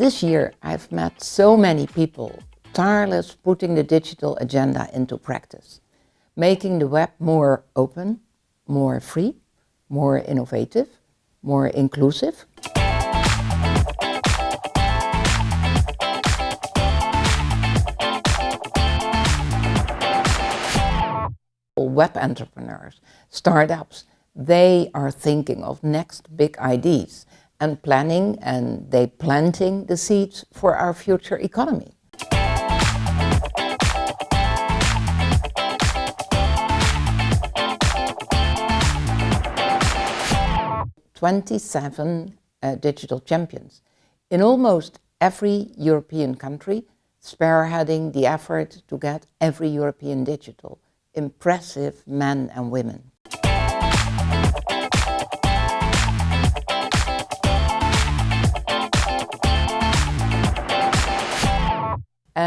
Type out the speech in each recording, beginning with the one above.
This year I've met so many people tireless putting the digital agenda into practice, making the web more open, more free, more innovative, more inclusive. Web entrepreneurs, startups, they are thinking of next big ideas and planning and they planting the seeds for our future economy. Twenty-seven uh, digital champions in almost every European country, spearheading the effort to get every European digital. Impressive men and women.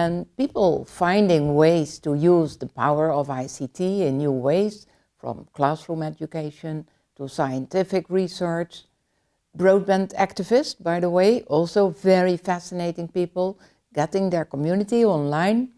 And people finding ways to use the power of ICT in new ways, from classroom education to scientific research. Broadband activists, by the way, also very fascinating people, getting their community online.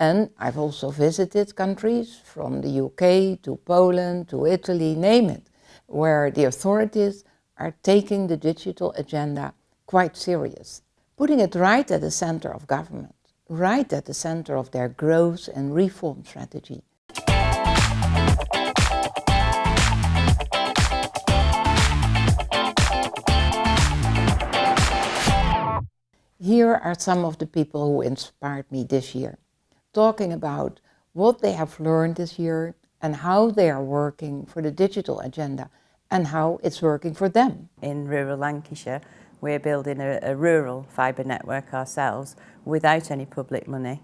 And I've also visited countries from the UK to Poland to Italy, name it, where the authorities are taking the digital agenda quite serious, putting it right at the center of government, right at the center of their growth and reform strategy. Here are some of the people who inspired me this year, talking about what they have learned this year and how they are working for the digital agenda and how it's working for them. In rural Lancashire, we're building a, a rural fibre network ourselves without any public money.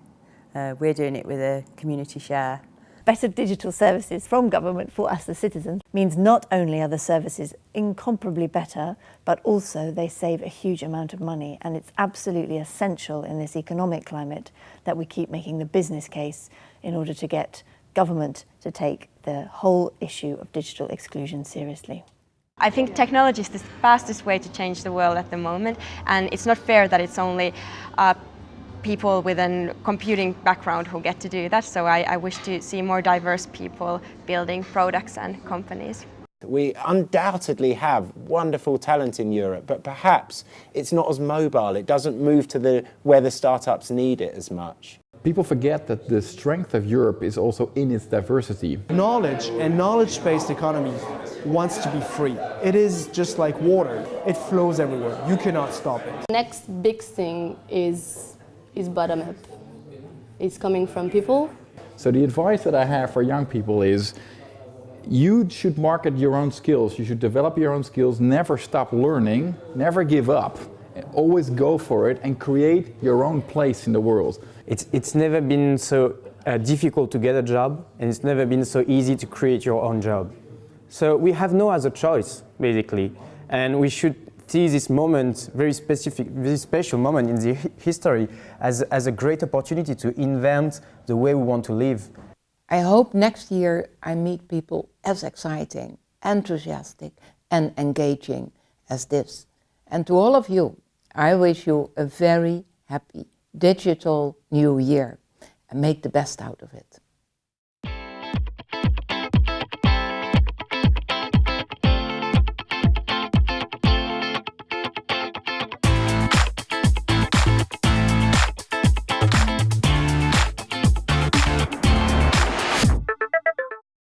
Uh, we're doing it with a community share. Better digital services from government for us the citizens means not only are the services incomparably better, but also they save a huge amount of money and it's absolutely essential in this economic climate that we keep making the business case in order to get government to take the whole issue of digital exclusion seriously. I think technology is the fastest way to change the world at the moment and it's not fair that it's only uh, people with a computing background who get to do that so I, I wish to see more diverse people building products and companies. We undoubtedly have wonderful talent in Europe, but perhaps it's not as mobile. It doesn't move to the where the startups need it as much. People forget that the strength of Europe is also in its diversity. Knowledge and knowledge-based economy wants to be free. It is just like water. It flows everywhere. You cannot stop it. Next big thing is, is bottom-up. It's coming from people. So the advice that I have for young people is you should market your own skills. You should develop your own skills, never stop learning, never give up. Always go for it and create your own place in the world. It's, it's never been so uh, difficult to get a job and it's never been so easy to create your own job. So we have no other choice, basically, and we should see this moment, very specific, very special moment in the history as, as a great opportunity to invent the way we want to live. I hope next year I meet people as exciting, enthusiastic and engaging as this. And to all of you, I wish you a very happy digital new year and make the best out of it.